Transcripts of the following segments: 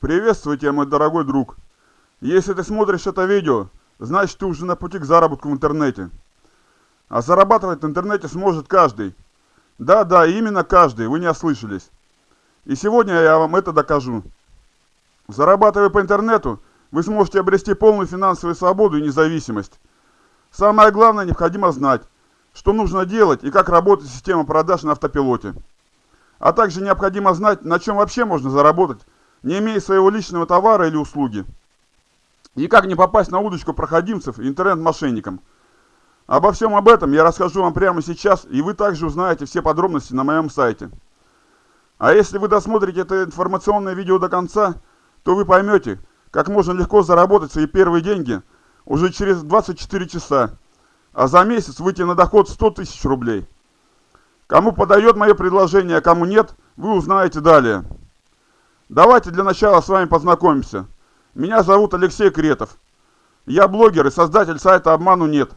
Приветствую тебя, мой дорогой друг. Если ты смотришь это видео, значит ты уже на пути к заработку в интернете. А зарабатывать в интернете сможет каждый. Да-да, именно каждый, вы не ослышались. И сегодня я вам это докажу. Зарабатывая по интернету, вы сможете обрести полную финансовую свободу и независимость. Самое главное, необходимо знать, что нужно делать и как работает система продаж на автопилоте. А также необходимо знать, на чем вообще можно заработать, не имея своего личного товара или услуги. И как не попасть на удочку проходимцев интернет-мошенникам. Обо всем об этом я расскажу вам прямо сейчас, и вы также узнаете все подробности на моем сайте. А если вы досмотрите это информационное видео до конца, то вы поймете, как можно легко заработать свои первые деньги уже через 24 часа, а за месяц выйти на доход 100 тысяч рублей. Кому подает мое предложение, а кому нет, вы узнаете далее. Давайте для начала с вами познакомимся. Меня зовут Алексей Кретов. Я блогер и создатель сайта «Обману нет»,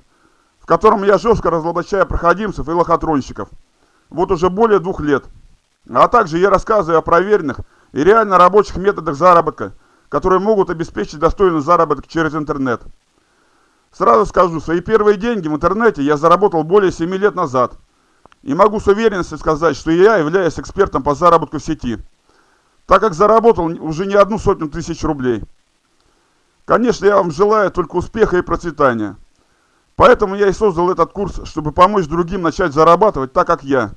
в котором я жестко разоблачаю проходимцев и лохотронщиков. Вот уже более двух лет. А также я рассказываю о проверенных и реально рабочих методах заработка, которые могут обеспечить достойный заработок через интернет. Сразу скажу, свои первые деньги в интернете я заработал более 7 лет назад – и могу с уверенностью сказать, что я являюсь экспертом по заработку в сети, так как заработал уже не одну сотню тысяч рублей. Конечно, я вам желаю только успеха и процветания. Поэтому я и создал этот курс, чтобы помочь другим начать зарабатывать так, как я.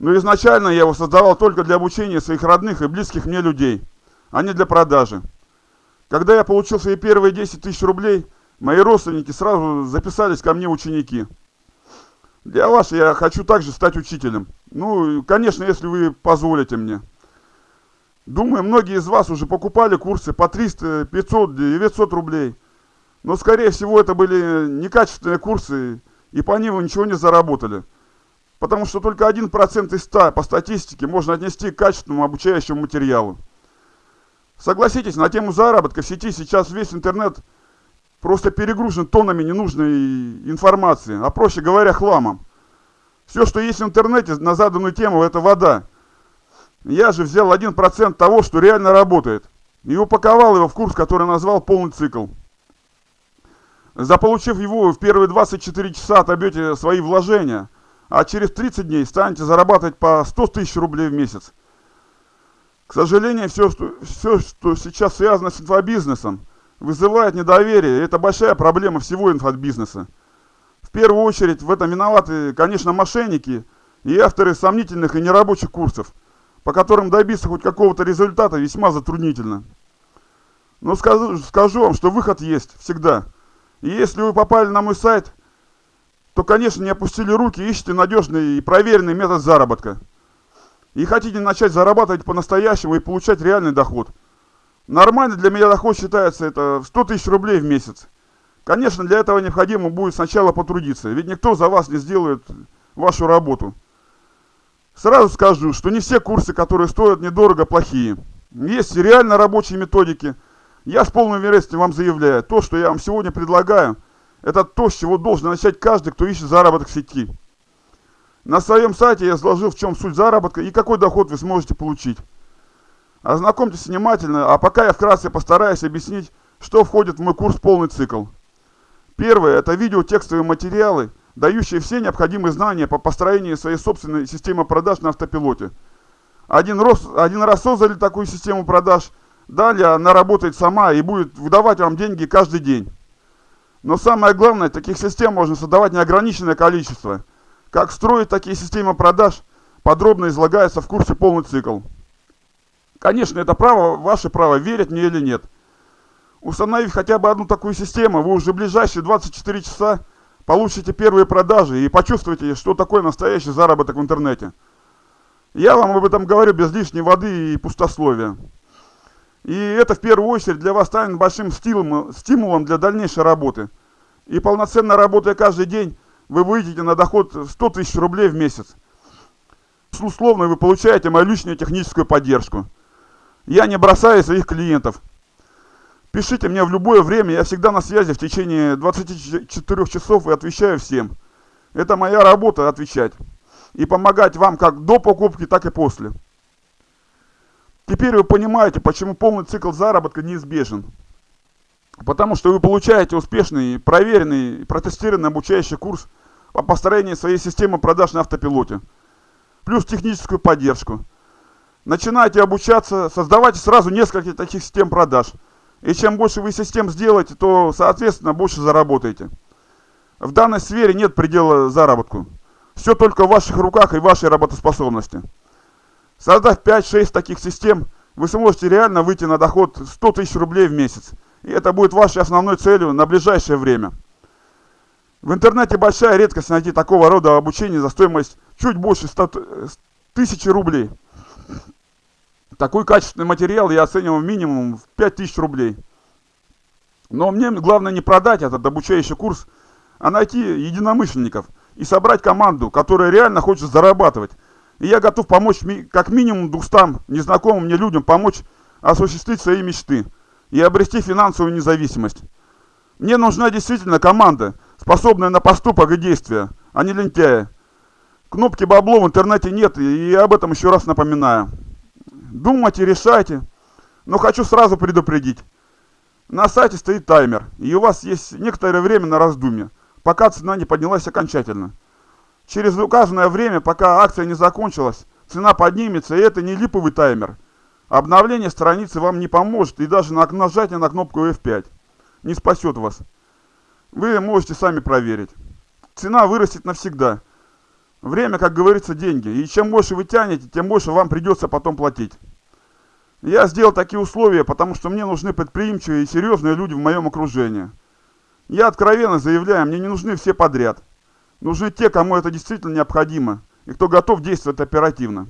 Но изначально я его создавал только для обучения своих родных и близких мне людей, а не для продажи. Когда я получил свои первые 10 тысяч рублей, мои родственники сразу записались ко мне ученики – для вас я хочу также стать учителем. Ну, конечно, если вы позволите мне. Думаю, многие из вас уже покупали курсы по 300, 500, 900 рублей. Но, скорее всего, это были некачественные курсы, и по ним вы ничего не заработали. Потому что только 1% из 100 по статистике можно отнести к качественному обучающему материалу. Согласитесь, на тему заработка в сети сейчас весь интернет просто перегружен тоннами ненужной информации, а проще говоря, хламом. Все, что есть в интернете на заданную тему, это вода. Я же взял 1% того, что реально работает, и упаковал его в курс, который назвал «Полный цикл». Заполучив его, в первые 24 часа отобьете свои вложения, а через 30 дней станете зарабатывать по 100 тысяч рублей в месяц. К сожалению, все, что, все, что сейчас связано с инфобизнесом – вызывает недоверие. Это большая проблема всего инфобизнеса. В первую очередь в этом виноваты, конечно, мошенники и авторы сомнительных и нерабочих курсов, по которым добиться хоть какого-то результата весьма затруднительно. Но скажу, скажу вам, что выход есть всегда. И если вы попали на мой сайт, то, конечно, не опустили руки, ищите надежный и проверенный метод заработка. И хотите начать зарабатывать по-настоящему и получать реальный доход – Нормально для меня доход считается это 100 тысяч рублей в месяц. Конечно, для этого необходимо будет сначала потрудиться, ведь никто за вас не сделает вашу работу. Сразу скажу, что не все курсы, которые стоят недорого, плохие. Есть реально рабочие методики. Я с полной уверенностью вам заявляю, то, что я вам сегодня предлагаю, это то, с чего должен начать каждый, кто ищет заработок в сети. На своем сайте я изложил, в чем суть заработка и какой доход вы сможете получить. Ознакомьтесь внимательно, а пока я вкратце постараюсь объяснить, что входит в мой курс «Полный цикл». Первое – это видео-текстовые материалы, дающие все необходимые знания по построению своей собственной системы продаж на автопилоте. Один раз, один раз создали такую систему продаж, далее она работает сама и будет выдавать вам деньги каждый день. Но самое главное, таких систем можно создавать неограниченное количество. Как строить такие системы продаж, подробно излагается в курсе «Полный цикл». Конечно, это право, ваше право, верить мне или нет. Установив хотя бы одну такую систему, вы уже в ближайшие 24 часа получите первые продажи и почувствуете, что такое настоящий заработок в интернете. Я вам об этом говорю без лишней воды и пустословия. И это в первую очередь для вас станет большим стимулом, для дальнейшей работы. И полноценно работая каждый день, вы выйдете на доход 100 тысяч рублей в месяц. Условно вы получаете мою личную техническую поддержку. Я не бросаю своих клиентов. Пишите мне в любое время, я всегда на связи в течение 24 часов и отвечаю всем. Это моя работа отвечать. И помогать вам как до покупки, так и после. Теперь вы понимаете, почему полный цикл заработка неизбежен. Потому что вы получаете успешный, проверенный, протестированный обучающий курс по построению своей системы продаж на автопилоте. Плюс техническую поддержку. Начинайте обучаться, создавайте сразу несколько таких систем продаж. И чем больше вы систем сделаете, то, соответственно, больше заработаете. В данной сфере нет предела заработку. Все только в ваших руках и вашей работоспособности. Создав 5-6 таких систем, вы сможете реально выйти на доход 100 тысяч рублей в месяц. И это будет вашей основной целью на ближайшее время. В интернете большая редкость найти такого рода обучение за стоимость чуть больше 100 тысяч рублей. Такой качественный материал я оценивал минимум в 5000 рублей. Но мне главное не продать этот обучающий курс, а найти единомышленников и собрать команду, которая реально хочет зарабатывать, и я готов помочь как минимум 200 незнакомым мне людям помочь осуществить свои мечты и обрести финансовую независимость. Мне нужна действительно команда, способная на поступок и действия, а не лентяя. Кнопки бабло в интернете нет, и я об этом еще раз напоминаю. Думайте, решайте, но хочу сразу предупредить. На сайте стоит таймер, и у вас есть некоторое время на раздумье, пока цена не поднялась окончательно. Через указанное время, пока акция не закончилась, цена поднимется, и это не липовый таймер. Обновление страницы вам не поможет, и даже нажатие на кнопку F5 не спасет вас. Вы можете сами проверить. Цена вырастет навсегда. Время, как говорится, деньги. И чем больше вы тянете, тем больше вам придется потом платить. Я сделал такие условия, потому что мне нужны предприимчивые и серьезные люди в моем окружении. Я откровенно заявляю, мне не нужны все подряд. Нужны те, кому это действительно необходимо, и кто готов действовать оперативно.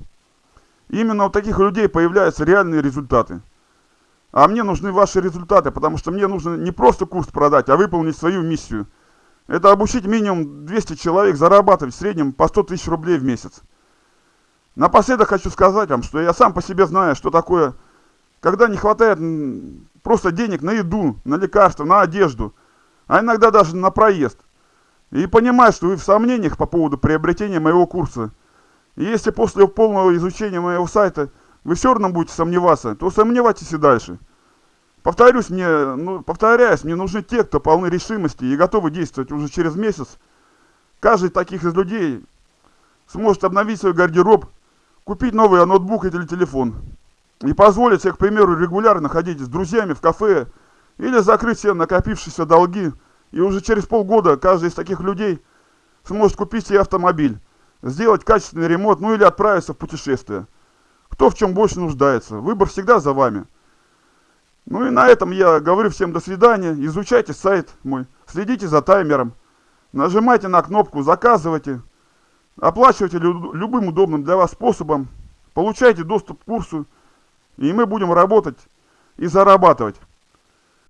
именно у таких людей появляются реальные результаты. А мне нужны ваши результаты, потому что мне нужно не просто курс продать, а выполнить свою миссию. Это обучить минимум 200 человек зарабатывать в среднем по 100 тысяч рублей в месяц. Напоследок хочу сказать вам, что я сам по себе знаю, что такое, когда не хватает просто денег на еду, на лекарства, на одежду, а иногда даже на проезд – и понимаю, что вы в сомнениях по поводу приобретения моего курса. И если после полного изучения моего сайта вы все равно будете сомневаться, то сомневайтесь и дальше. Повторюсь, мне, ну, повторяюсь, мне нужны те, кто полны решимости и готовы действовать уже через месяц. Каждый таких из людей сможет обновить свой гардероб, купить новый ноутбук или телефон. И позволить себе, к примеру, регулярно ходить с друзьями в кафе или закрыть все накопившиеся долги и уже через полгода каждый из таких людей сможет купить себе автомобиль, сделать качественный ремонт, ну или отправиться в путешествие. Кто в чем больше нуждается. Выбор всегда за вами. Ну и на этом я говорю всем до свидания. Изучайте сайт мой, следите за таймером, нажимайте на кнопку, заказывайте, оплачивайте любым удобным для вас способом, получайте доступ к курсу, и мы будем работать и зарабатывать.